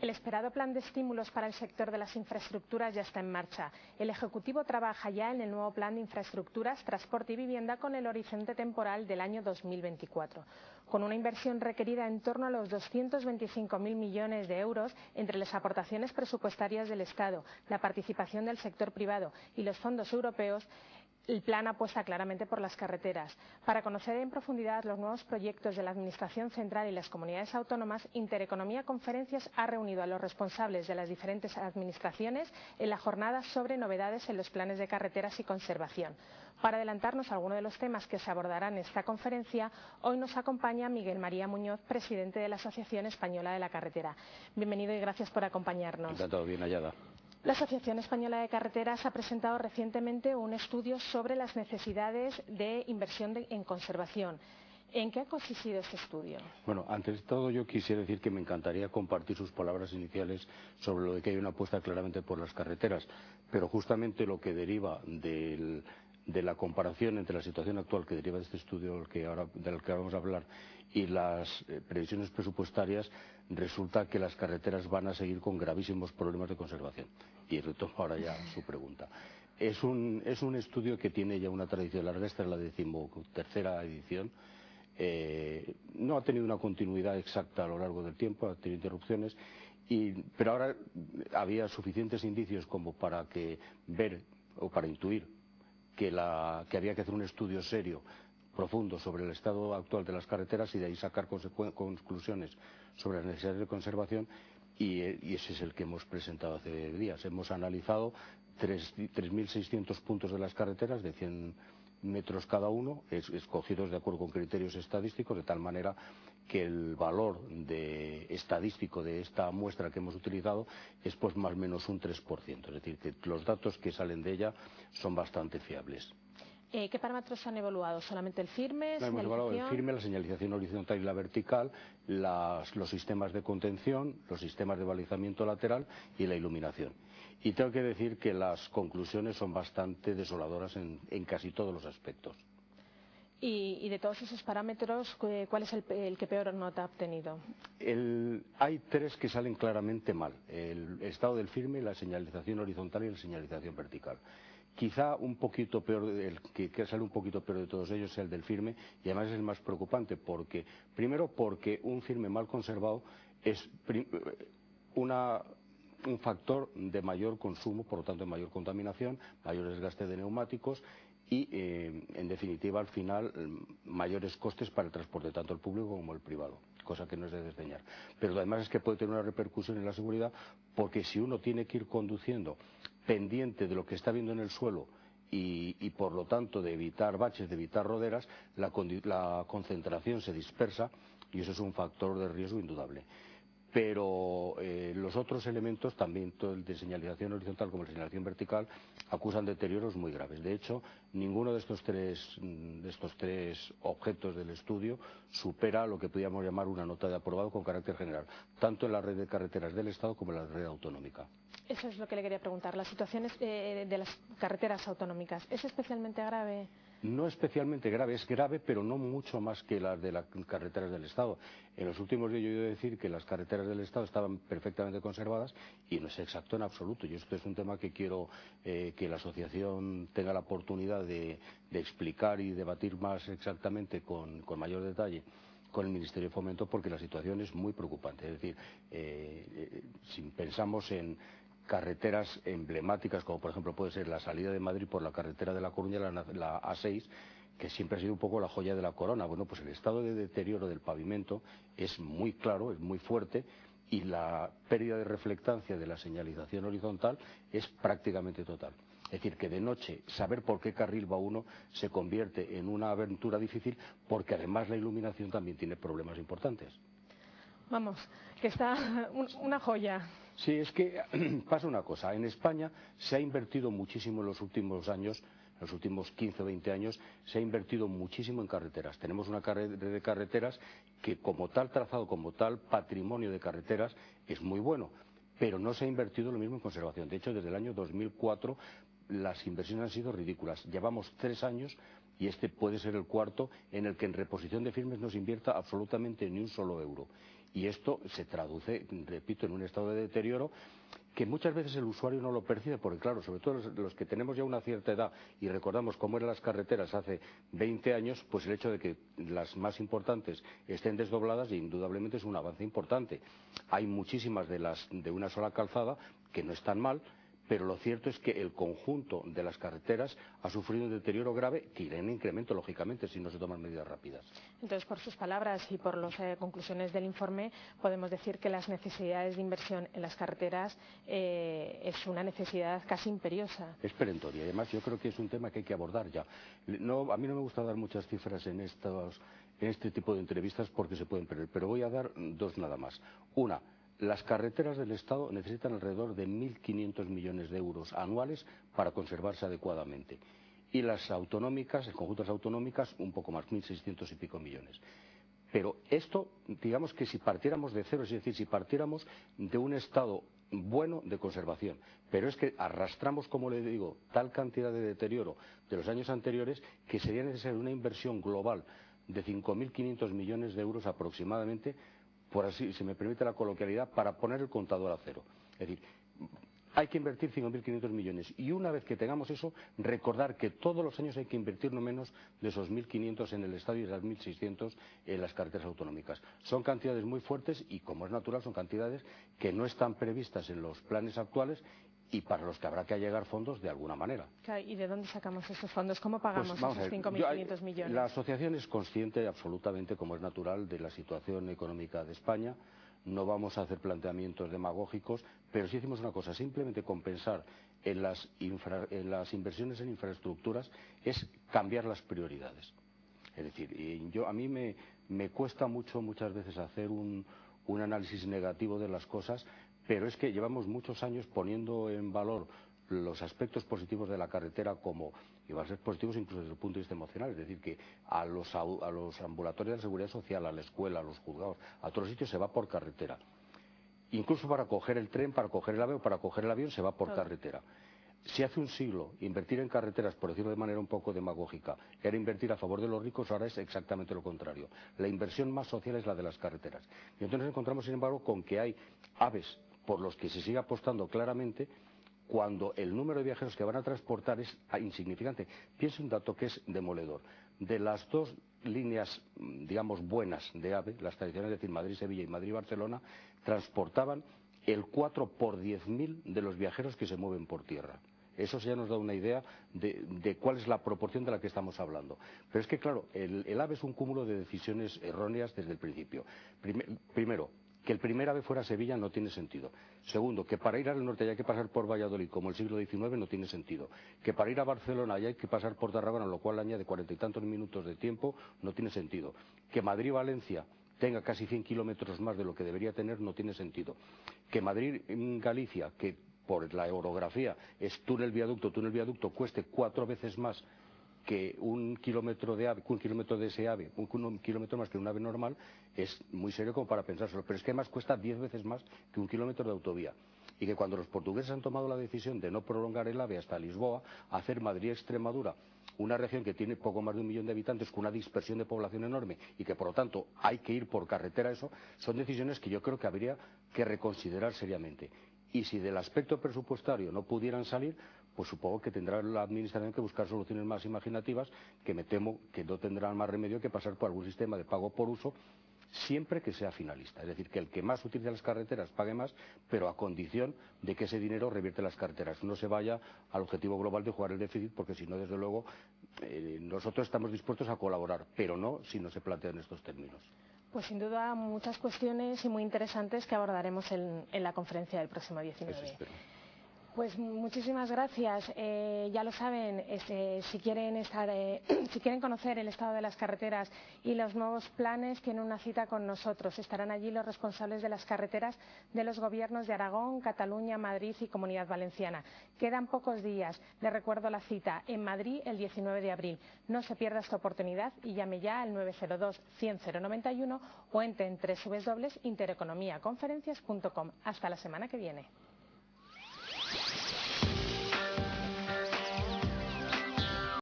El esperado plan de estímulos para el sector de las infraestructuras ya está en marcha. El Ejecutivo trabaja ya en el nuevo plan de infraestructuras, transporte y vivienda con el horizonte temporal del año 2024, con una inversión requerida en torno a los 225.000 millones de euros entre las aportaciones presupuestarias del Estado, la participación del sector privado y los fondos europeos el plan apuesta claramente por las carreteras. Para conocer en profundidad los nuevos proyectos de la Administración Central y las comunidades autónomas, Intereconomía Conferencias ha reunido a los responsables de las diferentes administraciones en la jornada sobre novedades en los planes de carreteras y conservación. Para adelantarnos a algunos de los temas que se abordarán en esta conferencia, hoy nos acompaña Miguel María Muñoz, presidente de la Asociación Española de la Carretera. Bienvenido y gracias por acompañarnos. Encantado, bien hallada. La Asociación Española de Carreteras ha presentado recientemente un estudio sobre las necesidades de inversión en conservación. ¿En qué ha consistido este estudio? Bueno, antes de todo yo quisiera decir que me encantaría compartir sus palabras iniciales sobre lo de que hay una apuesta claramente por las carreteras, pero justamente lo que deriva del, de la comparación entre la situación actual que deriva de este estudio del que ahora, del que vamos a hablar y las eh, previsiones presupuestarias, resulta que las carreteras van a seguir con gravísimos problemas de conservación. Y retomo ahora ya su pregunta. Es un, es un estudio que tiene ya una tradición larga, esta es la decimotercera edición. Eh, no ha tenido una continuidad exacta a lo largo del tiempo, ha tenido interrupciones, y, pero ahora había suficientes indicios como para que ver o para intuir que, había que hacer un estudio serio, profundo, sobre el estado actual de las carreteras y de ahí sacar conclusiones sobre las necesidades de conservación y, ese es el que hemos presentado hace días. Hemos analizado 3.600 puntos de las carreteras de 100 metros cada uno, escogidos de acuerdo con criterios estadísticos, de tal manera que el valor estadístico de esta muestra que hemos utilizado es pues más o menos un 3%, es decir, que los datos que salen de ella son bastante fiables. Eh, ¿Qué parámetros han evaluado? ¿Solamente el firme? No, hemos evaluado el firme, la señalización horizontal y la vertical, los sistemas de contención, los sistemas de balizamiento lateral y la iluminación. Y tengo que decir que las conclusiones son bastante desoladoras en, casi todos los aspectos. Y, de todos esos parámetros, ¿cuál es el, que peor nota ha obtenido? hay tres que salen claramente mal. El estado del firme, la señalización horizontal y la señalización vertical. Quizá un poquito peor, el que, sale un poquito peor de todos ellos es el del firme y además es el más preocupante porque, primero porque un firme mal conservado es un factor de mayor consumo, por lo tanto de mayor contaminación, mayor desgaste de neumáticos y, eh, en definitiva, al final, mayores costes para el transporte, tanto el público como el privado, cosa que no es de desdeñar. Pero además es que puede tener una repercusión en la seguridad porque si uno tiene que ir conduciendo pendiente de lo que está viendo en el suelo y, por lo tanto de evitar baches, de evitar roderas, la, concentración se dispersa y eso es un factor de riesgo indudable pero eh, los otros elementos, también el de señalización horizontal como la señalización vertical, acusan deterioros muy graves. De hecho, ninguno de estos tres, de estos tres objetos del estudio supera lo que podríamos llamar una nota de aprobado con carácter general, tanto en la red de carreteras del Estado como en la red autonómica. Eso es lo que le quería preguntar. ¿La situación eh, de las carreteras autonómicas es especialmente grave? No especialmente grave, es grave, pero no mucho más que las de las carreteras del Estado. En los últimos días yo he oído decir que las carreteras del Estado estaban perfectamente conservadas y no es exacto en absoluto. Y esto es un tema que quiero eh, que la asociación tenga la oportunidad de, explicar y debatir más exactamente con, mayor detalle con el Ministerio de Fomento porque la situación es muy preocupante. Es decir, eh, eh, si pensamos en carreteras emblemáticas, como por ejemplo puede ser la salida de Madrid por la carretera de La Coruña, la, A6, que siempre ha sido un poco la joya de la corona. Bueno, pues el estado de deterioro del pavimento es muy claro, es muy fuerte y la pérdida de reflectancia de la señalización horizontal es prácticamente total. Es decir, que de noche saber por qué carril va uno se convierte en una aventura difícil porque además la iluminación también tiene problemas importantes. Vamos, que está una joya. Sí, es que pasa una cosa. En España se ha invertido muchísimo en los últimos años, en los últimos 15 o 20 años, se ha invertido muchísimo en carreteras. Tenemos una red de carreteras que como tal trazado, como tal patrimonio de carreteras es muy bueno, pero no se ha invertido lo mismo en conservación. De hecho, desde el año 2004 las inversiones han sido ridículas. Llevamos tres años y este puede ser el cuarto en el que en reposición de firmes no se invierta absolutamente ni un solo euro. Y esto se traduce, repito, en un estado de deterioro que muchas veces el usuario no lo percibe, porque claro, sobre todo los, que tenemos ya una cierta edad y recordamos cómo eran las carreteras hace 20 años, pues el hecho de que las más importantes estén desdobladas indudablemente es un avance importante. Hay muchísimas de las de una sola calzada que no están mal, pero lo cierto es que el conjunto de las carreteras ha sufrido un deterioro grave que irá en incremento, lógicamente, si no se toman medidas rápidas. Entonces, por sus palabras y por las eh, conclusiones del informe, podemos decir que las necesidades de inversión en las carreteras eh, es una necesidad casi imperiosa. Es perentoria. Además, yo creo que es un tema que hay que abordar ya. No, a mí no me gusta dar muchas cifras en, estos, en este tipo de entrevistas porque se pueden perder, pero voy a dar dos nada más. Una, las carreteras del Estado necesitan alrededor de 1.500 millones de euros anuales para conservarse adecuadamente. Y las autonómicas, el conjunto las autonómicas, un poco más, 1.600 y pico millones. Pero esto, digamos que si partiéramos de cero, es decir, si partiéramos de un estado bueno de conservación, pero es que arrastramos, como le digo, tal cantidad de deterioro de los años anteriores que sería necesaria una inversión global de 5.500 millones de euros aproximadamente por así, si me permite la coloquialidad, para poner el contador a cero. Decir, hay que invertir 5.500 millones y una vez que tengamos eso, recordar que todos los años hay que invertir no menos de esos 1.500 en el Estado y de las 1.600 en las carreteras autonómicas. Son cantidades muy fuertes y, como es natural, son cantidades que no están previstas en los planes actuales y para los que habrá que allegar fondos de alguna manera. ¿Y de dónde sacamos esos fondos? ¿Cómo pagamos pues esos 5.500 millones? La asociación es consciente absolutamente, como es natural, de la situación económica de España. No vamos a hacer planteamientos demagógicos, pero sí hicimos una cosa, simplemente compensar en las, inversiones en infraestructuras es cambiar las prioridades. Es decir, yo, a mí me, cuesta mucho muchas veces hacer un análisis negativo de las cosas, pero es que llevamos muchos años poniendo en valor los aspectos positivos de la carretera como, y van a ser positivos incluso desde el punto de vista emocional, es decir, que a los, ambulatorios de la seguridad social, a la escuela, a los juzgados, a todos los sitios se va por carretera. Incluso para coger el tren, para coger el avión, para coger el avión se va por carretera. Si hace un siglo invertir en carreteras, por decirlo de manera un poco demagógica, era invertir a favor de los ricos, ahora es exactamente lo contrario. La inversión más social es la de las carreteras. Y entonces nos encontramos, sin embargo, con que hay aves por los que se sigue apostando claramente cuando el número de viajeros que van a transportar es insignificante. Piense un dato que es demoledor. De las dos líneas, digamos, buenas de AVE, las tradicionales, es decir, Madrid-Sevilla y Madrid-Barcelona, transportaban el 4 por 10.000 de los viajeros que se mueven por tierra. Eso ya nos da una idea de, cuál es la proporción de la que estamos hablando. Pero es que, claro, el, AVE es un cúmulo de decisiones erróneas desde el principio. primero, que el primer ave fuera a Sevilla no tiene sentido. Segundo, que para ir al norte haya que pasar por Valladolid, como el siglo XIX, no tiene sentido. Que para ir a Barcelona haya que pasar por Tarragona, lo cual añade cuarenta y tantos minutos de tiempo, no tiene sentido. Que Madrid-Valencia tenga casi 100 kilómetros más de lo que debería tener, no tiene sentido. Que Madrid-Galicia, que por la orografía es túnel-viaducto, túnel-viaducto, cueste cuatro veces más que un kilómetro de ave, un kilómetro de ese ave, un, kilómetro más que un ave normal, es muy serio como para pensárselo. Pero es que además cuesta diez veces más que un kilómetro de autovía. Y que cuando los portugueses han tomado la decisión de no prolongar el ave hasta Lisboa, hacer Madrid-Extremadura una región que tiene poco más de un millón de habitantes, con una dispersión de población enorme y que por lo tanto hay que ir por carretera, eso son decisiones que yo creo que habría que reconsiderar seriamente. Y si del aspecto presupuestario no pudieran salir, pues supongo que tendrá la Administración que buscar soluciones más imaginativas que me temo que no tendrán más remedio que pasar por algún sistema de pago por uso siempre que sea finalista. Es decir, que el que más utilice las carreteras pague más, pero a condición de que ese dinero revierte las carreteras. No se vaya al objetivo global de jugar el déficit, porque si no, desde luego, eh, nosotros estamos dispuestos a colaborar, pero no si no se plantean estos términos. Pues sin duda muchas cuestiones y muy interesantes que abordaremos en, la conferencia del próximo 19. Pues muchísimas gracias. Eh, ya lo saben, este, si, quieren estar, eh, si quieren conocer el estado de las carreteras y los nuevos planes, tienen una cita con nosotros. Estarán allí los responsables de las carreteras de los gobiernos de Aragón, Cataluña, Madrid y Comunidad Valenciana. Quedan pocos días. Les recuerdo la cita en Madrid el 19 de abril. No se pierda esta oportunidad y llame ya al 902 100 091 o entre en www.intereconomiaconferencias.com. Hasta la semana que viene.